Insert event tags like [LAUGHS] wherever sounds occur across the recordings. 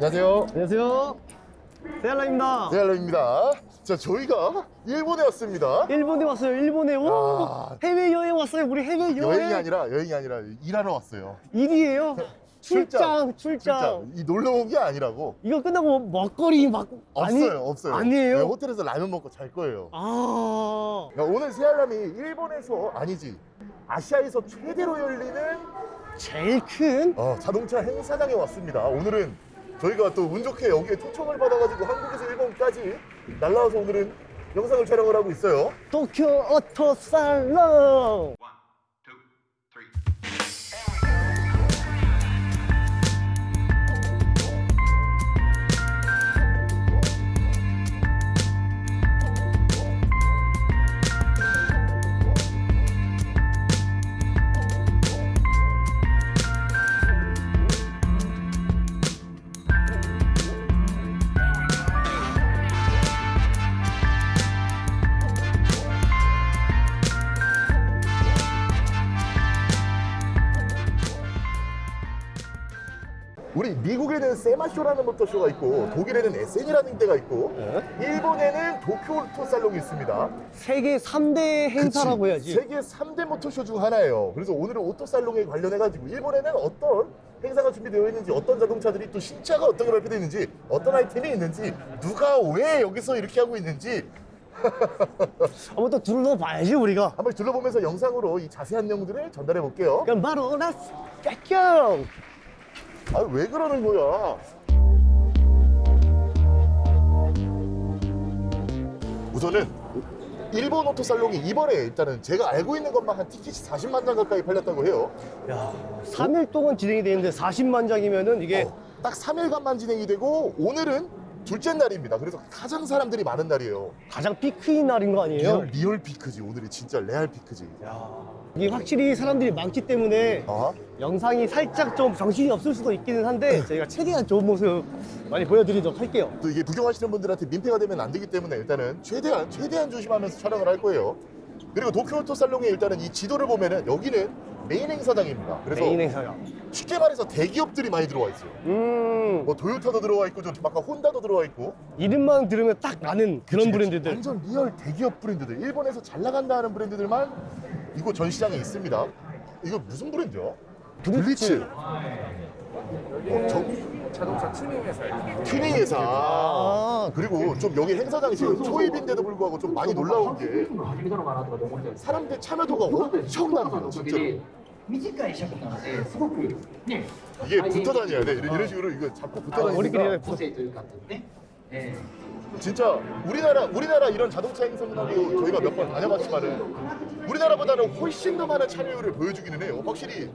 안녕하세요. 안녕하세요. 세알라입니다. 대할로입니다. 자, 저희가 일본에 왔습니다. 일본에 왔어요. 일본에. 오, 아. 해외 여행 왔어요. 우리 해외 여행. 여행이 아니라 여행이 아니라 일하러 왔어요. 일이에요. 출장, 출장. 이 놀러 온 게 아니라고. 이거 끝나고 먹거리 막 없어요, 아니, 없어요. 아니에요. 네, 호텔에서 라면 먹고 잘 거예요. 아, 야, 오늘 세알람이 일본에서 아니지 아시아에서 최대로 열리는 제일 큰 어, 자동차 행사장에 왔습니다. 오늘은 저희가 또 운 좋게 여기에 초청을 받아가지고 한국에서 일본까지 날라와서 오늘은 영상을 촬영을 하고 있어요. 도쿄 오토 살롱. 미국에는 SEMA Show라는 모터쇼가 있고 독일에는 에센이라는 데가 있고 일본에는 도쿄 오토 살롱이 있습니다. 세계 3대 행사라고 그치. 해야지. 세계 3대 모터쇼 중 하나예요. 그래서 오늘은 오토 살롱에 관련해가지고 일본에는 어떤 행사가 준비되어 있는지 어떤 자동차들이 또 신차가 어떻게 발표되어 있는지 어떤 아이템이 있는지 누가 왜 여기서 이렇게 하고 있는지 [LAUGHS] 한번 또 둘러봐야지 우리가. 한번 둘러보면서 영상으로 이 자세한 내용들을 전달해 볼게요. 그럼 바로 let's go! 아 왜 그러는 거야? 우선은 일본 오토살롱이 이번에 일단은 제가 알고 있는 것만 한 티켓이 40만 장 가까이 팔렸다고 해요. 야, 3일 동안 진행이 되는데 40만 장이면은 이게 어, 딱 3일간만 진행이 되고 오늘은 둘째 날입니다. 그래서 가장 사람들이 많은 날이에요. 가장 피크인 날인 거 아니에요? real, real 피크지. 오늘이 진짜 레알 피크지. 야, 이게 확실히 사람들이 많기 때문에 어? 영상이 살짝 좀 정신이 없을 수도 있기는 한데 저희가 최대한 좋은 모습 많이 보여드리도록 할게요. 또 이게 구경하시는 분들한테 민폐가 되면 안 되기 때문에 일단은 최대한 최대한 조심하면서 촬영을 할 거예요. 그리고 도쿄 오토 살롱에 일단은 이 지도를 보면은 여기는 메인 행사장입니다. 그래서 메인 행사가. 쉽게 말해서 대기업들이 많이 들어와 있어요. 음, 뭐 도요타도 들어와 있고 좀 아까 혼다도 들어와 있고 이름만 들으면 딱 나는 그런 브랜드들. 완전 real 대기업 브랜드들 일본에서 잘 나간다 하는 브랜드들만 이곳 전시장에 있습니다. 이거 무슨 브랜드야? 블리츠. 어, 저, 자동차 튜닝 회사예요. 튜닝 회사. 아, 그리고 좀 여기 행사장이 지금 초입인데도 불구하고 좀 많이 놀라운 게 初めてのマナーとかで思ってるんです 사람들 참여도가 엄청난데요, 진짜로. 短い尺なのですごくね 이게 붙어 다녀야 돼. 이런, 이런 식으로 이거 잡고 붙어 우리끼리 다니니까個性というかっていうね、え 진짜 우리나라 우리나라 이런 자동차 행사문화도 저희가 몇 번 다녀봤지만은 우리나라보다는 훨씬 더 많은 참여율을 보여주기는 해요. 확실히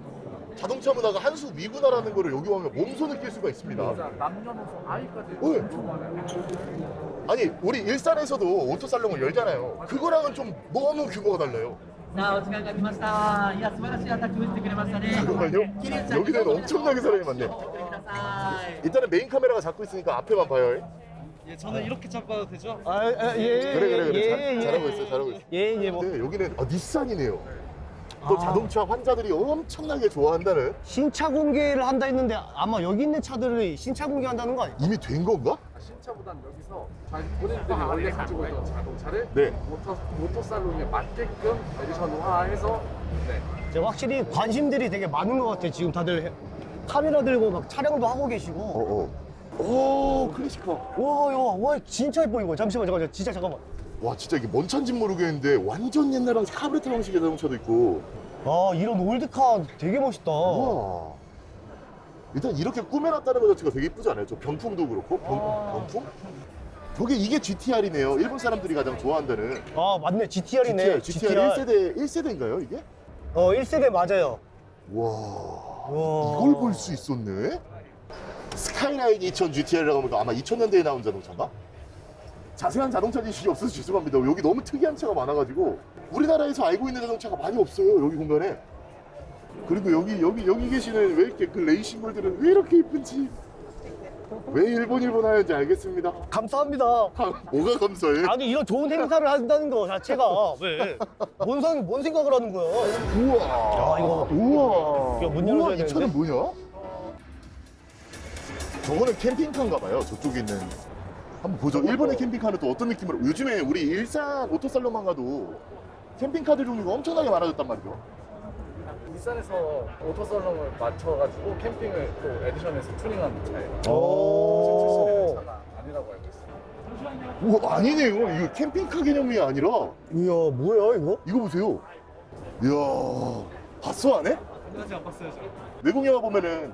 자동차 문화가 한수 위구나라는 거를 여기 오면 몸소 느낄 수가 있습니다. 남녀노소 아이까지 오! 엄청 많아요. 아니 우리 일산에서도 오토살롱을 열잖아요. 그거랑은 좀 너무 규모가 달라요. 자, 어떻게 가기마시다. 야, 스마라시 아타크 웨스트그레마사네. 정말요? 여기는 엄청나게 사람이 많네. 일단은 메인 카메라가 잡고 있으니까 앞에만 봐요. 예, 저는 이렇게 잡아도 되죠? 아, 예, 예, 그래 그래 그래 예, 잘, 예, 예, 잘하고 있어, 잘하고 있어. 예, 예, 뭐. 여기는 아, 닛산이네요. 또 아. 자동차 환자들이 엄청나게 좋아한다는 신차 공개를 한다 했는데 아마 여기 있는 차들을 신차 공개한다는 거 아니에요? 이미 된 건가? 신차보단 여기서 본인들이 원래 가지고 있던 자동차를 네. 모터 모터 살롱에 맞게끔 edition화해서 네. 이제 확실히 관심들이 되게 많은 것 같아요. 지금 다들 해- 카메라 들고 막 촬영도 하고 계시고. 어, 어. 오, 클래식카. 와, 야, 와, 진짜 예뻐 이거. 잠시만, 잠깐만, 진짜 잠깐만. 와, 진짜 이게 뭔 차인지 모르겠는데 완전 옛날 방식 카브레타 방식의 자동차도 있고. 아, 이런 old car 되게 멋있다. 와. 일단 이렇게 꾸며놨다는 것 자체가 되게 이쁘지 않아요? 저 병풍도 그렇고 병, 아. 병풍? 저게 이게 GTR이네요. 일본 사람들이 가장 좋아한다는. 아, 맞네. GTR이네. GTR, GTR 1세대 1세대인가요, 이게? 어, 1세대 맞아요. 와. 와. 이걸 볼 수 있었네? 스카이라인 2000 GTR이라고 하면 아마 2000년대에 나온 자동차인가? 자세한 자동차 지식이 없어서 죄송합니다. 여기 너무 특이한 차가 많아가지고 우리나라에서 알고 있는 자동차가 많이 없어요. 여기 공간에. 그리고 여기 여기 여기 계시는 왜 이렇게 그 레이싱볼들은 왜 이렇게 이쁜지 왜 일본 일본 하는지 알겠습니다. 감사합니다. 뭐가 감사해? 아니 이런 좋은 행사를 한다는 거 자체가 왜? 뭔, 상, 뭔 생각을 하는 거야? 우와. 야, 이거- 우와. 이거 문 우와, 열어줘야 이 차는? 뭐냐? 저거는 캠핑카인가 봐요. 저쪽에 있는. 한번 보죠. 일본의 캠핑카는 또 어떤 느낌으로. 요즘에 우리 일산 오토살론만 가도 캠핑카들 종류가 엄청나게 많아졌단 말이죠. 일산에서 오토살롱을 맞춰가지고 캠핑을 또 에디션에서 튜닝한 차예요. 오. 차가 아니라고 알고 있어요. 오, 아니네요. 이거 캠핑카 개념이 아니라 이야 뭐야 이거? 이거 보세요. 이야, 봤어 안 해? 아직 안 봤어요, 저. 외국 영화 보면은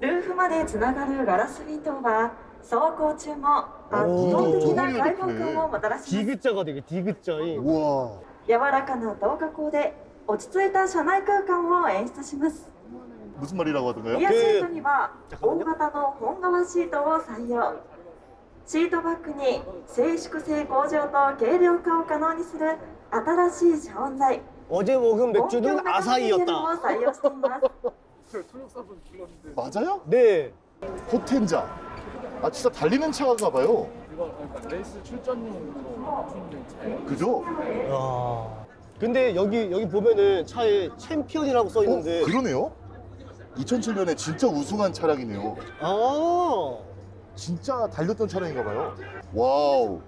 ルーフまでつながるガラスウィンドウは走行中も圧倒的な開放感をもたらします 디귿자가 되게 디귿자인. 우와. 柔らかな動画光で落ち着いた車内空間を演出します 무슨 말이라고 하던가요? リアシートには大型の本革シートを採用シートバッグに静粛性向上と軽量化を可能にする新しい遮音材 어제 먹은 音響 맥주는 型パネルを 아사히였다. [LAUGHS] 통역사분 불렀는데. 맞아요? 네. Potenza. 아 진짜 달리는 차인가 봐요. 이거 그러니까 레이스 출전용 뭐 차예요 그죠? 야. 근데 여기 여기 보면은 차에 챔피언이라고 써 있는데. 어, 그러네요. 2007년에 진짜 우승한 차량이네요. 아. 진짜 달렸던 차량인가 봐요. 와우.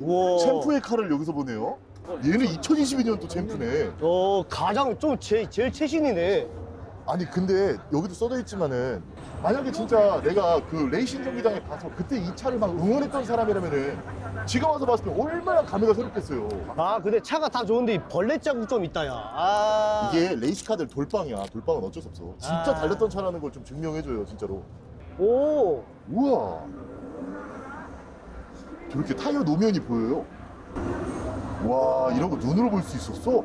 우와. 챔프의 칼을 여기서 보네요. 얘는 2022년도 챔프네. 어 가장 좀 제, 제일 최신이네. 아니 근데 여기도 써져 있지만은 만약에 진짜 내가 그 레이싱 경기장에 가서 그때 이 차를 막 응원했던 사람이라면은 지금 와서 봤을 때 얼마나 감회가 새롭겠어요. 아 근데 차가 다 좋은데 이 벌레 자국 좀 있다 야. 아. 이게 레이스카들 돌빵이야. 돌빵은 어쩔 수 없어. 진짜 아. 달렸던 차라는 걸 좀 증명해줘요, 진짜로. 오. 우와. 저렇게 타이어 노면이 보여요. 와, 이런 거 눈으로 볼 수 있었어?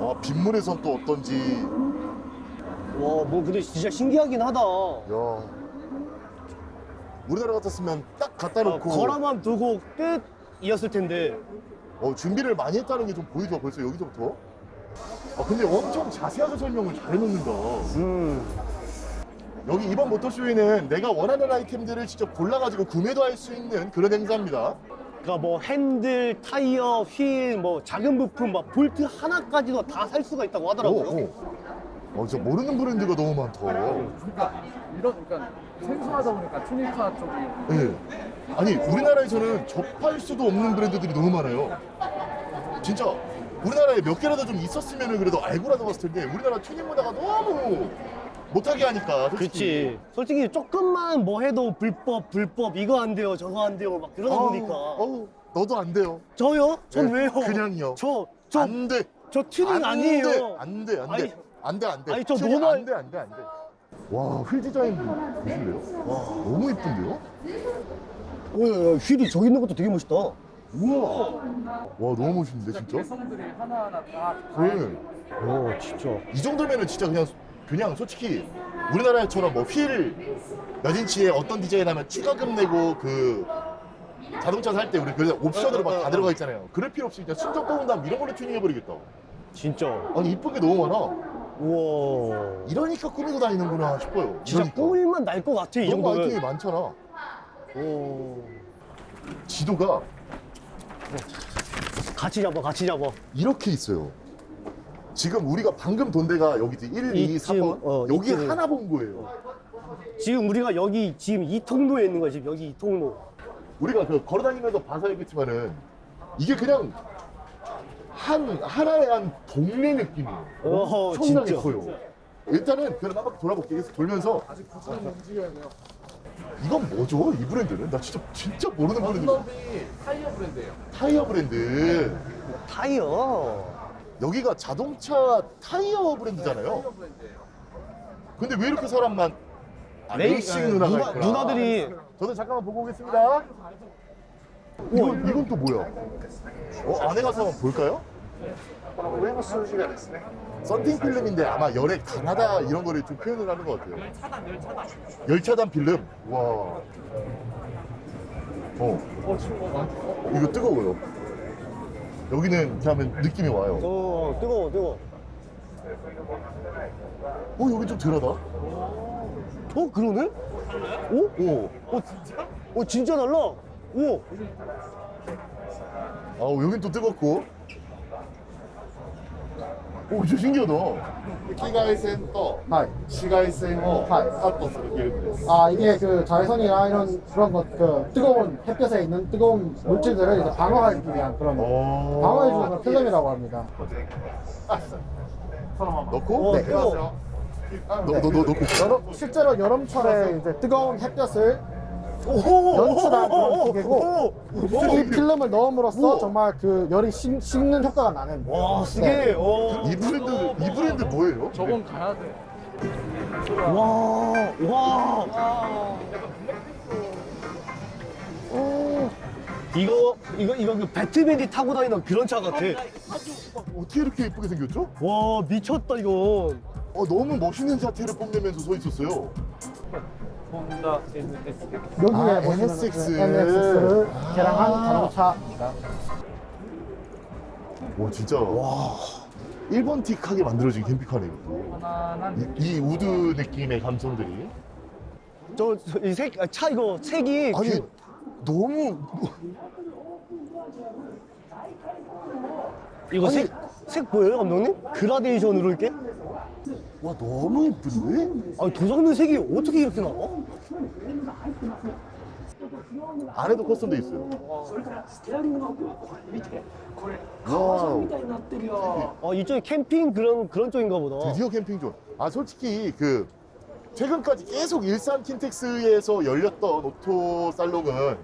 아, 빗물에선 또 어떤지. 와, 뭐 근데 진짜 신기하긴 하다. 야. 우리나라 같았으면 딱 갖다 어, 놓고 걸어만 두고 끝이었을 텐데. 어, 준비를 많이 했다는 게 좀 보이죠, 벌써 여기서부터. 아, 근데 엄청 자세하게 설명을 잘 해놓는다. 음. 여기 이번 모터쇼에는 내가 원하는 아이템들을 직접 골라가지고 구매도 할 수 있는 그런 행사입니다. 그러니까 뭐 핸들, 타이어, 휠, 뭐 작은 부품, 막 볼트 하나까지도 다 살 수가 있다고 하더라고요. 오, 오. 어, 진짜 모르는 브랜드가 너무 많다. 그러니까 이런 그러니까 생소하다 보니까 튜닝카 쪽이 예. 아니, 우리나라에서는 접할 수도 없는 브랜드들이 너무 많아요. 진짜 우리나라에 몇 개라도 좀 있었으면 그래도 알고라도 봤을 텐데 우리나라 튜닝 문화가 너무 못하게 하니까. 솔직히. 그렇지. 솔직히 조금만 뭐 해도 불법, 불법, 이거 안 돼요, 저거 안 돼요, 막 그러다 어우, 보니까. 어우, 너도 안 돼요. 저요? 전 네, 왜요? 그냥요. 저, 저, 안 돼. 저 튜닝 안 아니에요. 돼. 안 돼, 안 아니, 돼. 안 돼, 안 돼. 아니, 저 튜닝 normal- 안 돼, 안 돼, 안 돼. 와, 휠 디자인 보실래요? 와, 너무 이쁜데요? 오, 야, 야, 휠이 저기 있는 것도 되게 멋있다. 우와. 와, 너무 멋있는데, 진짜? 개성들이 하나하나 다 네. 오, 진짜. 이 정도면은 진짜 그냥, 그냥 솔직히 우리나라처럼 뭐휠몇 인치에 어떤 디자인 하면 추가금 내고 그 자동차 살 때 우리 그래서 옵션으로 막 다 들어가 있잖아요. 그럴 필요 없이 그냥 순정 뽑은 다음 이런 걸로 튜닝해버리겠다. 진짜. 아니, 이쁜 게 너무 많아. 우와. 이러니까 꾸미고 다니는구나 싶어요. 진짜 이러니까. 꿀만 날 것 같아, 이 너무 정도면. 아이템이 많잖아. 오. 지도가 같이 잡아, 같이 잡아. 이렇게 있어요. 지금 우리가 방금 돈 데가 여기지 1, 2, 이쯤, 3번 어, 여기 이쯤에. 하나 본 거예요. 지금 우리가 여기 지금 이 통로에 있는 거야, 지금 여기 이 통로. 우리가 그 걸어다니면서 봐서 알겠지만은 이게 그냥 한 하나의 한 동네 느낌이에요. 어허, 엄청나게 진짜. 커요. 일단은 그럼 한번 돌아볼게요. 계속 돌면서 아직 부처는 움직여야 돼요. 이건 뭐죠? 이 브랜드는? 나 진짜 진짜 모르는 브랜드. 언더비 타이어 브랜드예요. 타이어 브랜드. 타이어. 여기가 자동차 타이어 브랜드잖아요. 타이어 브랜드예요. 근데 왜 이렇게 사람만 아, 레이싱 네, 누나가 누나, 있구나. 누나들이 저도 잠깐만 보고 오겠습니다. 이건, 이건 또 뭐야? 어, 안에 가서 한번 볼까요? 썬팅 필름인데 아마 열에 강하다 이런 거를 좀 표현을 하는 것 같아요. 열 차단, 열 차단. 열차단 필름. 와. 어. 어, 어, 이거 뜨거워요. 여기는 이렇게 하면 느낌이 와요. 어, 뜨거워, 뜨거워. 어, 여기 좀 덜하다. 어, 그러네? 오? 오. 어, 진짜? 어, 진짜 달라. 오. 아우, 여긴 또 뜨겁고. 오, 진짜 신기하다. 赤外線とはい。紫外線をカはいットするフィルムです。 아 이게 그 자외선이나 이런 그런 것, 그 뜨거운 햇볕에 있는 뜨거운 물질들을 이제 방어하기 위한 그런 어. 방어해주는 그런 필름이라고 합니다. 넣고? 어, 네. 뜨거워. 너, 너, 너, 넣고 있어. 여름, 실제로 여름철에 이제 뜨거운 햇볕을 오호. 연출한 그런. 기계고. 이 필름을 넣음으로써. 정말 그 열이 식, 식는 효과가 나는 와, 쓰게. 네. 어. 이 브랜드, 이 브랜드 뭐예요? 저건 가야 돼. 와, 와. 오. 이거, 이거, 이거 그 배트맨이 타고 다니는 그런 차 같아. 어떻게 이렇게 예쁘게 생겼죠? 와, 미쳤다, 이건. 어, 너무 멋있는 자태를 뽐내면서 서 있었어요. 혼다 NS. 여기에 아, 보시면 NSX. NSX를 아. 개량한 자동차입니다. 와, 진짜. 와. 일본틱하게 만들어진 캠핑카네, 이것도. 이, 이 우드 느낌의 감성들이. 저, 저, 이 색, 아, 차 이거 색이. 아니, 그- 너무. 이거 아니. 색, 색 보여요, 감독님? 그라데이션으로 이렇게? 와, 너무 예쁜데? 아니, 도장면 색이 어떻게 이렇게 나와? 안에도 custom돼 있어요. 와우. 아, 이쪽이 캠핑 그런, 그런 쪽인가 보다. 드디어 캠핑 존. 아 솔직히 그 최근까지 계속 일산 킨텍스에서 열렸던 오토 살롱은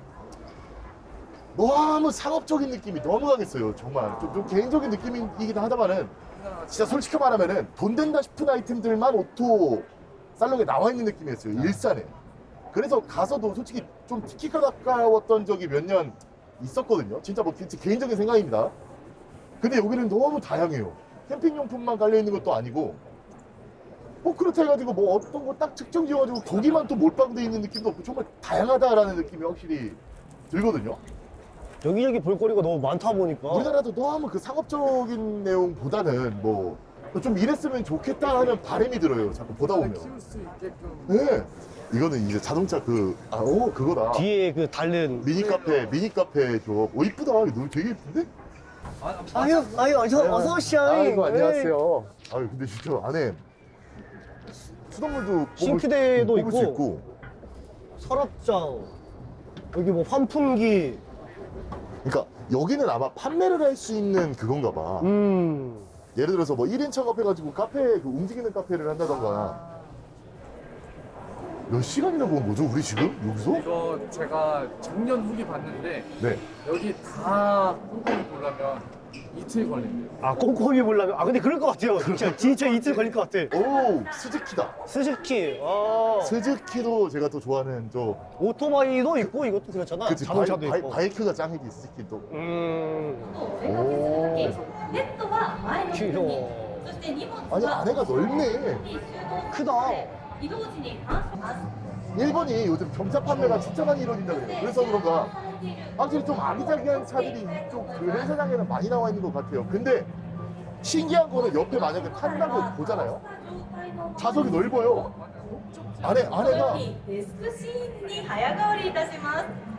너무 상업적인 느낌이 너무 강했어요. 정말 좀, 좀 개인적인 느낌이긴 하다마는 진짜 솔직히 말하면은 돈 된다 싶은 아이템들만 오토 살롱에 나와 있는 느낌이었어요. 일산에. 그래서 가서도 솔직히 좀 티켓값 아까웠던 적이 몇 년 있었거든요. 진짜 뭐 진짜 개인적인 생각입니다. 근데 여기는 너무 다양해요. 캠핑용품만 깔려 있는 것도 아니고 뭐 그렇다 해가지고 뭐 어떤 거 딱 특정 지어가지고 거기만 또 몰빵돼 있는 느낌도 없고 정말 다양하다라는 느낌이 확실히 들거든요. 여기저기 볼거리가 너무 많다 보니까. 우리나라도 너무 그 상업적인 내용보다는 뭐 좀 이랬으면 좋겠다 하는 바람이 들어요. 자꾸 보다 보면. 키울 수 있게끔 네. 이거는 이제 자동차 그, 아, 오, 그거다. 뒤에 그 다른. 미니 카페, 미니 카페 조. 오, 이쁘다. 너무 되게 이쁜데? 아유, 아유, 어서, 어서 오시오. 아이고 안녕하세요. 아유, 근데 진짜 안에 수- 수돗물도 뽑을 싱크대도 뽑을 수 있고. 있고. 서랍장. 여기 뭐 환풍기. 그러니까 여기는 아마 판매를 할 수 있는 그건가 봐. 음. 예를 들어서 뭐 1인 창업해가지고 카페, 그 움직이는 카페를 한다던가. 몇 시간이나 본 거죠, 우리 지금? 여기서? 이거 제가 작년 후기 봤는데 네. 여기 다 꼼꼼히 보려면 이틀 걸린대요. 아 꼼꼼히 보려면 아 근데 그럴 것 같아요. 진짜 진짜 이틀 걸릴 것 같아. 오 스즈키다. 스즈키. 아. 스즈키도 제가 또 좋아하는 저 오토바이도 있고 이것도 그렇잖아. 그치, 자동차도 바이, 있고. 바이크가 짱이지 스즈키도. 음. 오. 귀여워. 아니 아내가 넓네. 크다. 1번이 요즘 경차 판매가 진짜 많이 이루어진다 그래. 그래서 그런가 확실히 좀 아기자기한 차들이 이쪽 그런 세상에는 많이 나와 있는 것 같아요. 근데 신기한 거는 옆에 만약에 탄다고 보잖아요? 좌석이 넓어요. 안에 안에가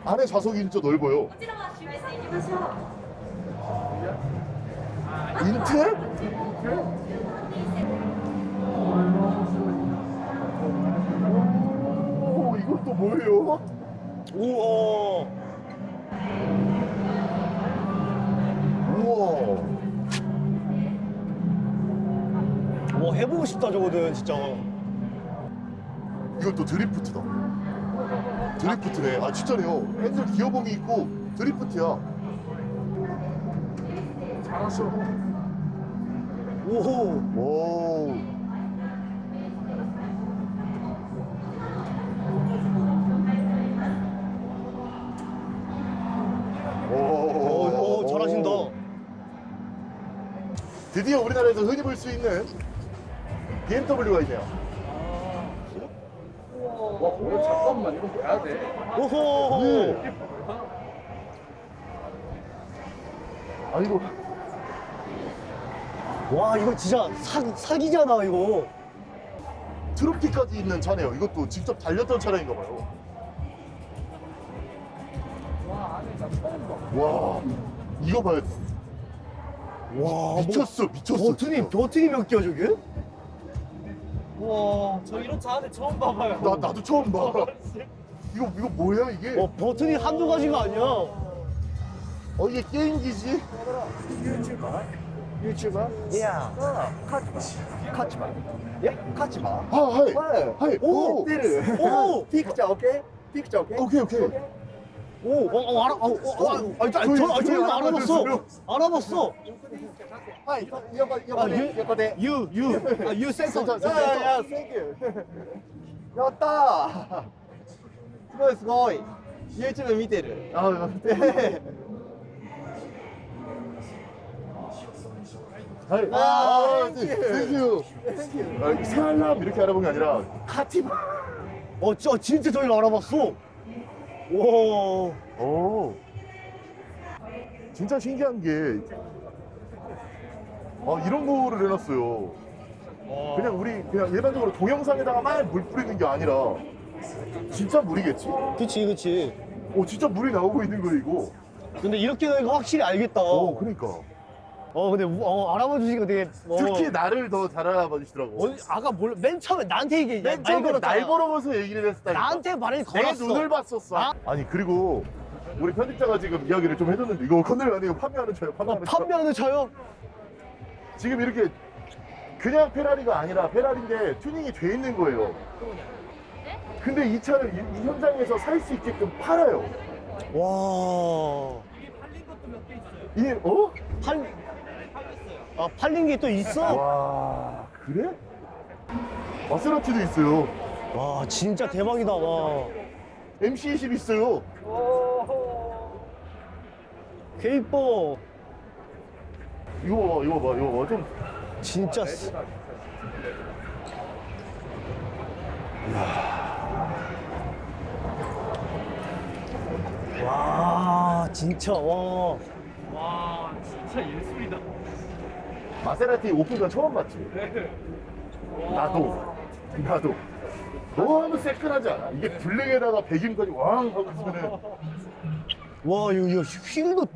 안에 좌석이 진짜 넓어요. 인트? 오 이건 또 뭐예요? 우와. 싶다, 저거는, 진짜. 이건 또 드리프트다. 드리프트네. 아 진짜네요. 핸들 기어봉이 있고 드리프트야. 잘하셔. 오호. 오. 오, 오, 오, 잘하신다. 드디어 우리나라에서 흔히 볼 수 있는 BMW가 있네요. 와, 오늘 잠깐만 이거 봐야 돼. 오호. 네. 아 이거 와 이거 진짜 사, 사기잖아 이거. 트로피까지 있는 차네요. 이것도 직접 달렸던 차량인가 봐요. 와 안에 나 처음 와 이거 봐요. 와 뭐 미쳤어 미쳤어. 버튼이 버튼이 몇 개야 저게? 와, 저 이런 차 안에 처음 봐봐요. 나 나도 처음 봐. 이거 이거 뭐야 이게? 어 버튼이 한두 가지가 아니야 어 이게 게임기지? 아, Hi. Hi. 오, 오! Picture OK? Picture OK? OK, OK. 오, 어, 어, 알아, 어, 어, 어, 아니, 아니, 저, 아니, 저, 저 이거 알아봤어. 알아봤어. 아, 유, 유, 유, 아, 유 센터. 센터, 센터. 땡큐. やったーすごいすごい YouTube 見てる 아, 하이. 아, 땡큐. 아, 사람 이렇게 알아본 게 아니라 카티바. 어, 저, 진짜 저희를 알아봤어. 와, 오. 진짜 신기한 게 아, 이런 거를 해놨어요. 그냥 우리 그냥 일반적으로 동영상에다가 막 물 뿌리는 게 아니라 진짜 물이겠지? 그치, 그치. 오 진짜 물이 나오고 있는 거 이거. 근데 이렇게 되니까 확실히 알겠다. 오 그러니까. 어, 근데 우- 어, 알아봐 주시니까 되게. 어, 특히 나를 더 잘 알아봐 주시더라고. 어, 아까 몰라, 맨 처음에 나한테 얘기, 맨 처음으로 날 보러보서 얘기를 했다니까. 나한테 말을 내 걸었어. 눈을 봤었어. 아? 아니 그리고 우리 편집자가 지금 이야기를 좀 해줬는데 이거 건들면 안 돼. 이거 판매하는. 어, 판매하는 차. 판매하는 차요? 지금 이렇게 그냥 페라리가 아니라 페라리인데 튜닝이 돼 있는 거예요. 근데 이 차를 이, 이 현장에서 살 수 있게끔 팔아요. 와. 이 어? 팔, 아, 팔린 게 또 있어? 와 그래? 마세라티도 있어요. 와, 진짜 대박이다, 와. MC20 있어요. K4, 이거 봐, 이거 봐, 이거 봐. 좀 진짜. 쓰- 와, 진짜, 와. 와, 진짜 예술이다. 마세라티 오픈전 처음 봤지? 나도. 나도. 너무 새끈하지 않아? 이게 블랙에다가 배김까지 왕 하고 있으면은 와, 이거, 이거 휠도,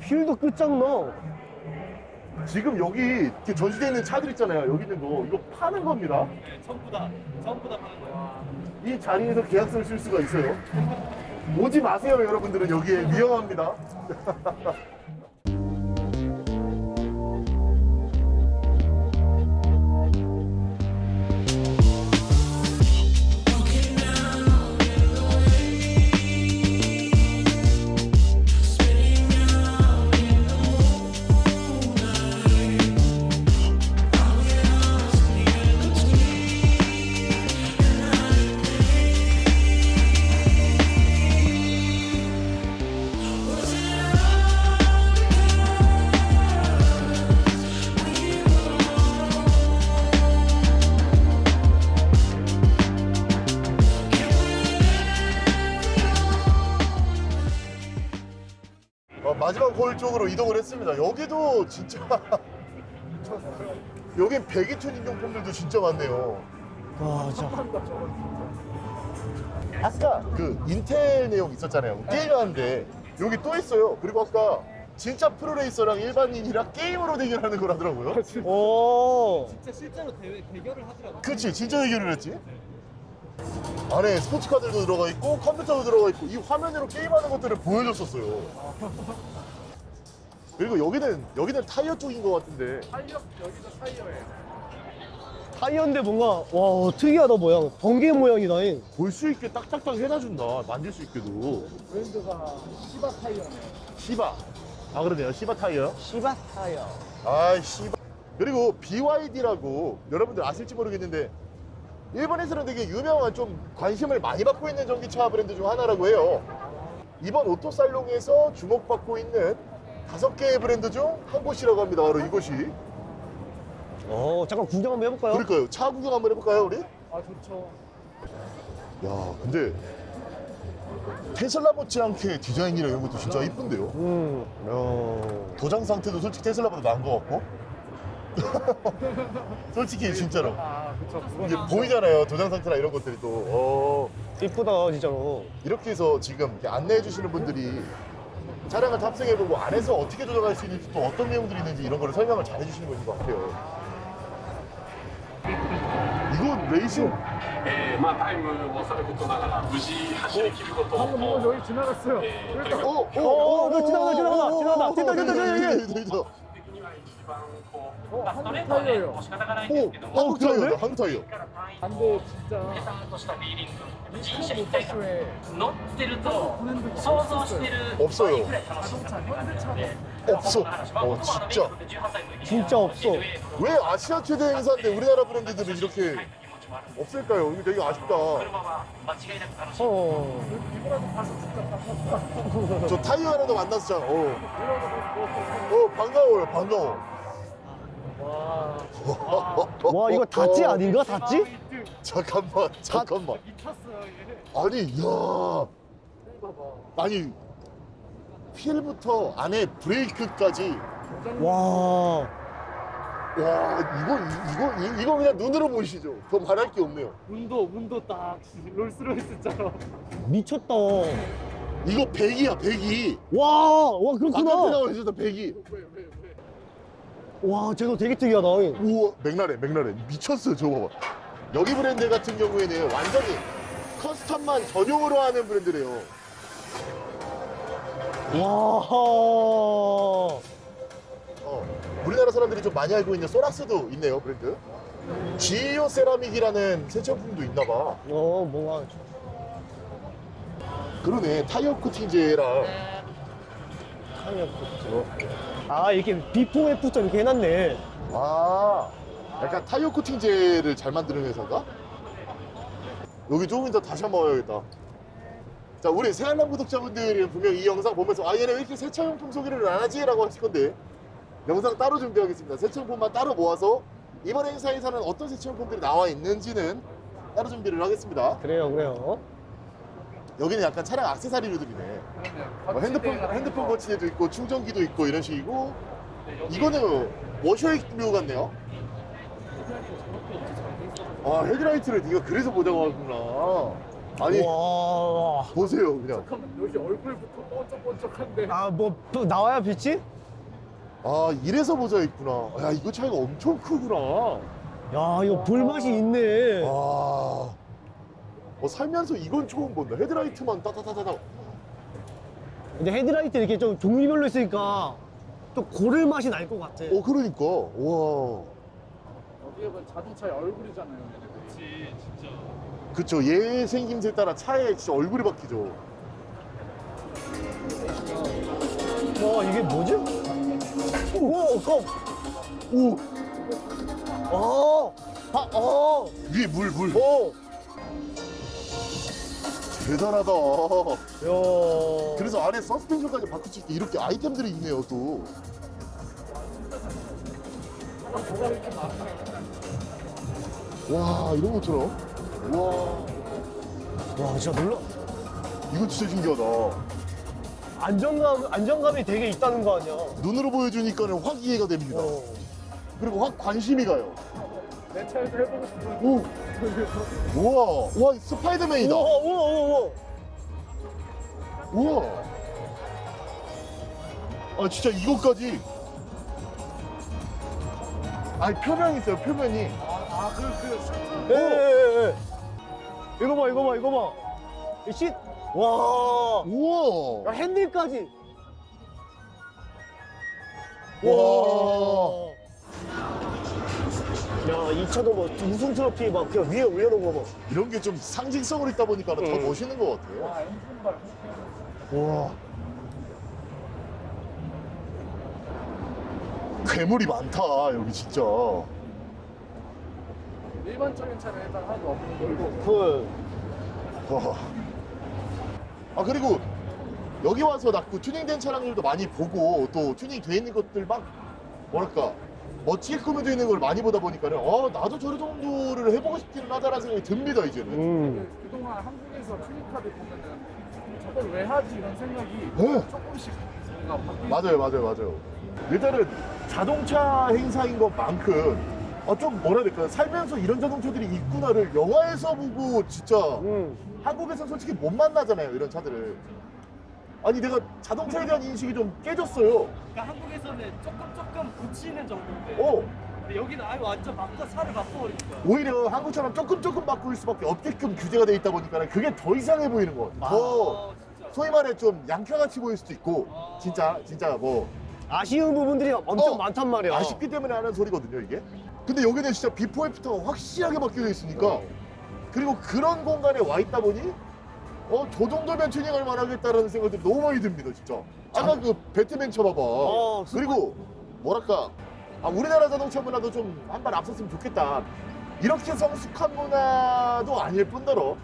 휠도 끝장나. 지금 여기 전시되어 있는 차들 있잖아요. 여기 있는 거 이거 파는 겁니다. 전부 다, 전부 다 파는 거야. 이 자리에서 계약서를 쓸 수가 있어요. 오지 마세요, 여러분들은 여기에 위험합니다. [LAUGHS] 거울 쪽으로 이동을 했습니다. 여기도 진짜 [LAUGHS] 여긴 배기 튜닝 용품들도 진짜 많네요. 와, 진짜. 아까 그 인텔 내용 있었잖아요. 게임하는데 여기 또 있어요. 그리고 아까 진짜 프로레이서랑 일반인이랑 게임으로 대결하는 거라더라고요. 오. 진짜 실제로 대회, 대결을 하더라고. 그치 진짜 대결을 했지. 안에 스포츠카들도 들어가 있고 컴퓨터도 들어가 있고 이 화면으로 게임하는 것들을 보여줬었어요. 그리고 여기는 여기는 타이어 쪽인 것 같은데 타이어 여기도 타이어예요. 타이어인데 뭔가, 와, 특이하다, 모양. 번개 모양이다잉. 볼 수 있게 딱딱딱 해놔준다. 만질 수 있게도. 브랜드가 시바 타이어네. 시바. 아 그러네요. 시바 타이어. 시바 타이어. 아이 씨발 그리고 BYD라고 여러분들 아실지 모르겠는데 일본에서는 되게 유명한 좀 관심을 많이 받고 있는 전기차 브랜드 중 하나라고 해요 이번 오토살롱에서 주목받고 있는 다섯 개의 브랜드 중 한 곳이라고 합니다 바로 이곳이 어, 잠깐 구경 한번 해볼까요? 그럴까요? 차 구경 한번 해볼까요 우리? 아 좋죠. 야 근데 테슬라 못지않게 디자인이랑 이런 것도 진짜 이쁜데요. 음. 야. 도장 상태도 솔직히 테슬라보다 나은 것 같고. [LAUGHS] 솔직히 진짜로 아, 그쵸. 이게 보이잖아요. 도장 상태나 이런 것들이 또 어, 이쁘다 진짜로. 이렇게 해서 지금 안내해 주시는 분들이 차량을 탑승해보고 안에서 어떻게 조정할 수 있는지 또 어떤 내용들이 있는지 이런 거를 설명을 잘 해주시는 분인 것 같아요. 이건 레이싱 えーまあ、タイムをさることながら無事走り切ることを 방금 뭐 여기 지나갔어요. 그러니까 어, 어, 어, 너 지나가다, 지나가다, 지나가다. 됐다, 됐다, 됐다, 됐다. 됐다, 됐다. 的には一番こう 어, ストレ 한국 ートはね、 타이어예요. もう仕方がないんですけども、 한국 타이어다, 한국 타이어. 근데 진짜 さんとしたフィーリング、人車一 미국 体感、 버스에 乗ってると想像してる 없어요 倍ぐらい楽しいって感じなんで、 없어. まあ 어, 僕もあの 진짜. 米国で18歳の時に 진짜 없어. 왜 아시아 최대 행사인데 우리나라 브랜드들은 이렇게 없을까요? 이거 되게 아쉽다. 車は間違いなく楽しい。 어. 저 타이어 하나도 만났어. 어. 어, 반가워요, 반가워. 와 이거 다찌 아닌가 다찌? 잠깐만, 잠깐만. 아니, 야. 아니, 휠부터 안에 브레이크까지. 와. 와, 이거, 이거, 이- 이거 그냥 눈으로 보시죠. 더 말할 게 없네요. 문도 문도 딱 롤스로이스처럼. 미쳤다. 이거 100이야, 100이. 와, 와 그렇구나. 나와 있었던 100이. 와, 쟤도 되게 특이하다. 우와, 맥라렌, 맥라렌. 미쳤어요, 저거 봐봐. 여기 브랜드 같은 경우에는 완전히 custom만 전용으로 하는 브랜드래요. 와. 어, 우리나라 사람들이 좀 많이 알고 있는 소낙스도 있네요, 브랜드. 지오 세라믹이라는 새 제품도 있나 봐. 어, 뭔가 그러네, 타이어 코팅제랑. Tire coat. 아, 이렇게 before after 이렇게 해놨네. 아, 약간 타이어 코팅제를 잘 만드는 회사인가? 여기 조금 이따 다시 한번 와야겠다. 자, 우리 세알남 구독자분들이 분명 이 영상 보면서 아, 얘네 왜 이렇게 세차용품 소개를 안 하지? 라고 하실 건데 영상 따로 준비하겠습니다. 세차용품만 따로 모아서 이번 행사에서는 어떤 세차용품들이 나와 있는지는 따로 준비를 하겠습니다. 그래요, 그래요. 여기는 약간 차량 액세서리류들이네. 뭐 핸드폰, 핸드폰 거치대도 있고 충전기도 있고 이런 식이고 이거는 워셔액류 같네요. 아 헤드라이트를 네가 그래서 보자고 하구나. 아니 와. 보세요 그냥. 잠깐만 여기 얼굴부터 번쩍번쩍한데. 아, 뭐 또 나와야 빛이? 아 이래서 보자 있구나. 야 이거 차이가 엄청 크구나. 야, 이거 볼맛이 있네. 와. 어, 살면서 이건 처음 본다. 헤드라이트만 따다다다다. 근데 헤드라이트 이렇게 좀 종류별로 있으니까 또 고를 맛이 날 것 같아. 어 그러니까 와. 어디에 보면 자동차의 얼굴이잖아요. 얘네들이. 그쵸 얘 생김새 따라 차에 진짜 얼굴이 바뀌죠. 와, 이게 뭐지? 오, 컵. 오 어. 아, 어. 위에 물 물. 어. 대단하다. 야. 그래서 안에 서스펜션까지 수 있게 이렇게 아이템들이 있네요 또. 와 이런 것처럼. 와 와, 진짜 놀라. 이거 진짜 신기하다. 안정감, 안정감이 되게 있다는 거 아니야. 눈으로 보여주니까는 확 이해가 됩니다. 어. 그리고 확 관심이 가요. 내 차에서 해보고 싶어. 오. 우와. 우와 스파이더맨이다. 우와 우와 우와. 우와. 우와. 아 진짜 이거까지. 아니 표면 있어요 표면이. 아그그 그. 그. 예, 예, 예, 예. 이거 봐 이거 봐 이거 봐. 이 씨. 와. 우와. 야, 핸들까지. 와. 와. 야, 2차도 뭐 우승 트로피 막 그냥 위에 올려놓은 거 뭐. 이런 게 좀 상징성을 있다 보니까 더 음. 멋있는 것 같아요. 와. 괴물이 많다 여기 진짜. 일반적인 차는 일단 하나도 없는 걸로. 그. 와. 아 그리고 여기 와서 낳고 튜닝된 차량들도 많이 보고 또 튜닝 돼 있는 것들 막 뭐랄까 멋지게 꾸며져 있는 걸 많이 보다 보니까는, 어, 나도 저런 정도를 해보고 싶기는 하다라는 생각이 듭니다, 이제는. 음. 그동안 한국에서 튜닝카들 보면은 이거를 왜 하지 이런 생각이 네. 조금씩 뭔가 바뀌 맞아요, 맞아요, 맞아요. 일단은 자동차 행사인 것만큼 어, 좀 뭐라 해야 될까요? 살면서 이런 자동차들이 있구나를 영화에서 보고 진짜 음. 한국에서 솔직히 못 만나잖아요, 이런 차들을. 아니 내가 자동차에 대한 인식이 좀 깨졌어요. 그러니까 한국에서는 조금 조금 붙이는 정도인데 어, 근데 여기는 아예 완전 바꿔 살을 바꿔버리니까 오히려 한국처럼 조금 조금 바꿀 수밖에 없게끔 규제가 돼 있다 보니까 그게 더 이상해 보이는 것 같아요. 더아 진짜. 소위 말해 좀 양켜같이 보일 수도 있고 진짜 진짜 뭐. 아쉬운 부분들이 엄청 어, 많단 말이야. 아쉽기 때문에 하는 소리거든요 이게. 근데 여기는 진짜 비포 애프터가 확실하게 바뀌어 있으니까 그리고 그런 공간에 와 있다 보니 어 저 정도면 튜닝할 만하겠다라는 생각들이 너무 많이 듭니다 진짜. 아까 그 배트맨 차 봐봐. 어, 그리고 뭐랄까 아, 우리나라 자동차 문화도 좀 한 발 앞섰으면 좋겠다. 이렇게 성숙한 문화도 아닐 뿐더러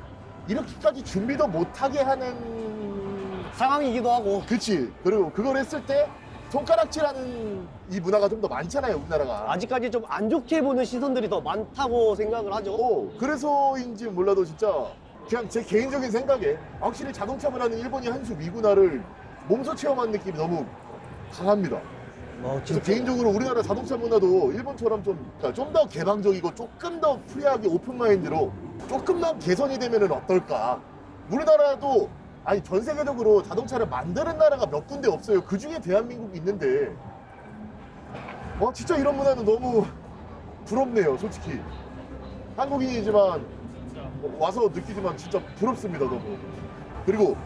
이렇게까지 준비도 못하게 하는 상황이기도 하고. 그치. 그리고 그걸 했을 때 손가락질하는 이 문화가 좀 더 많잖아요 우리나라가. 아직까지 좀 안 좋게 보는 시선들이 더 많다고 생각을 하죠. 어, 그래서인지 몰라도 진짜 그냥 제 개인적인 생각에 확실히 자동차 문화는 일본이 한수 미군화를 몸소 체험한 느낌이 너무 강합니다. 어, 그래서 개인적으로 우리나라 자동차 문화도 일본처럼 좀 좀 더 개방적이고 조금 더 free하게 open mind로 조금만 개선이 되면은 어떨까? 우리나라도 아니 전 세계적으로 자동차를 만드는 나라가 몇 군데 없어요. 그 중에 대한민국이 있는데 와 진짜 이런 문화는 너무 부럽네요, 솔직히. 한국인이지만 와서 느끼지만 진짜 부럽습니다, 너무. 그리고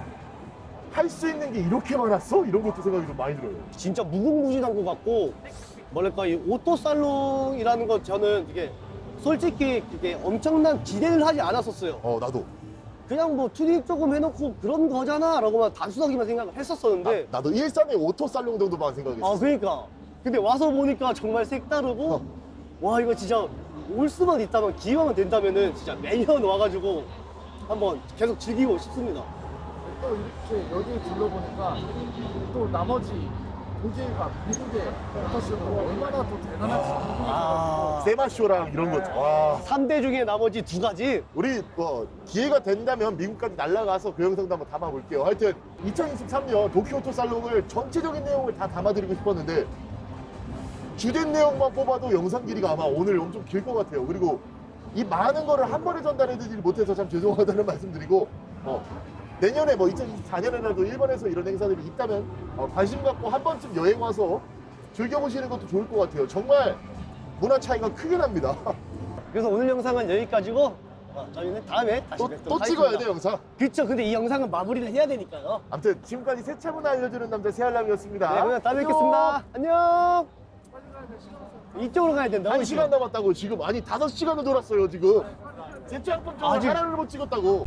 할 수 있는 게 이렇게 많았어? 이런 것도 생각이 좀 많이 들어요. 진짜 무궁무진한 것 같고 뭐랄까 이 오토 살롱이라는 건 저는 이게 솔직히 이게 엄청난 기대를 하지 않았었어요. 어, 나도. 그냥 뭐 튜닝 조금 해놓고 그런 거잖아 라고만 단순하게만 생각을 했었었는데 나도 일산의 오토 살롱 정도만 생각했어. 아 그러니까 근데 와서 보니까 정말 색다르고 어. 와 이거 진짜 올 수만 있다면 기회만 된다면은 진짜 매년 와가지고 한번 계속 즐기고 싶습니다. 또 이렇게 여기 둘러보니까 또 나머지 독일과 미국의 오토쇼가 얼마나 또 대단한지 아 세마쇼랑 이런 거. 와. 3대 중에 나머지 두 가지 우리 뭐 기회가 된다면 미국까지 날아가서 그 영상도 한번 담아볼게요. 하여튼 2023년 도쿄 오토 살롱을 전체적인 내용을 다 담아드리고 싶었는데 주된 내용만 뽑아도 영상 길이가 아마 오늘 엄청 길 것 같아요. 그리고 이 많은 거를 한 번에 전달해드리지 못해서 참 죄송하다는 [LAUGHS] 말씀드리고 어, 내년에 뭐 2024년에라도 일본에서 이런 행사들이 있다면 어, 관심 갖고 한 번쯤 여행 와서 즐겨보시는 것도 좋을 것 같아요. 정말 문화 차이가 크게 납니다. [LAUGHS] 그래서 오늘 영상은 여기까지고 어, 저희는 다음에 다시 또, 뵙도록 또. 찍어야 돼 영상. 그쵸 근데 이 영상은 마무리를 해야 되니까요 아무튼 지금까지 세차 문화 알려주는 남자 세알람이었습니다. 네 그러면 다음에 뵙겠습니다 안녕 이쪽으로 가야 된다 한 시간 남았다고 지금. 아니 다섯 시간을 돌았어요 지금. 세차용품 좀 아직- 하나를 못 찍었다고